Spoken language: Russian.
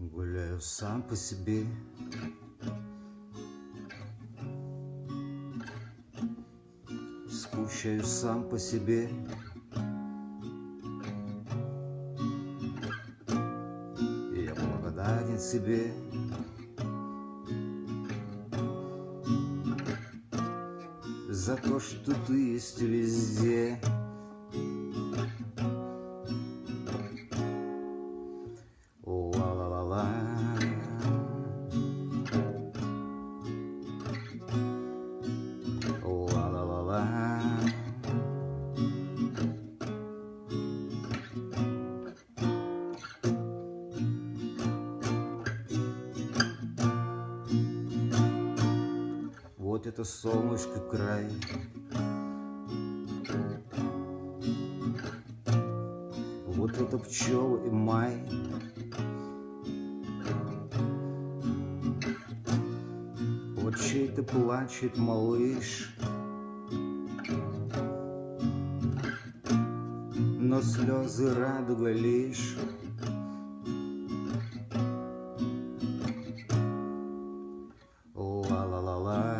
Гуляю сам по себе. Скучаю сам по себе. И я благодарен себе. За то, что ты есть везде Вот это солнышко край. Вот это пчелы и май. Вот чей-то плачет малыш. Но слезы радуга лишь. Ла-ла-ла-ла